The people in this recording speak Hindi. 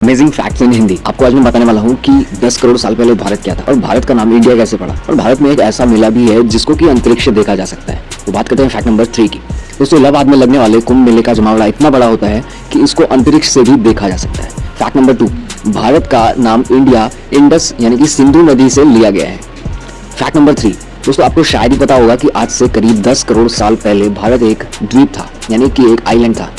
अमेजिंग फैक्ट्स इन हिंदी आपको आज मैं बताने वाला हूँ कि 10 करोड़ साल पहले भारत क्या था और भारत का नाम इंडिया कैसे पड़ा? और भारत में एक ऐसा मेला भी है जिसको कि अंतरिक्ष से देखा जा सकता है। तो बात करते हैं फैक्ट नंबर थ्री की। दोस्तों इलाहाबाद में लगने वाले कुंभ मेले का जमावड़ा इतना बड़ा होता है कि इसको अंतरिक्ष से भी देखा जा सकता है। फैक्ट नंबर टू भारत का नाम इंडिया इंडस यानी कि सिंधु नदी से लिया गया है। फैक्ट नंबर थ्री दोस्तों, आपको शायद ही पता होगा कि आज से करीब 10 करोड़ साल पहले भारत एक द्वीप था, यानी कि एक आइलैंड था।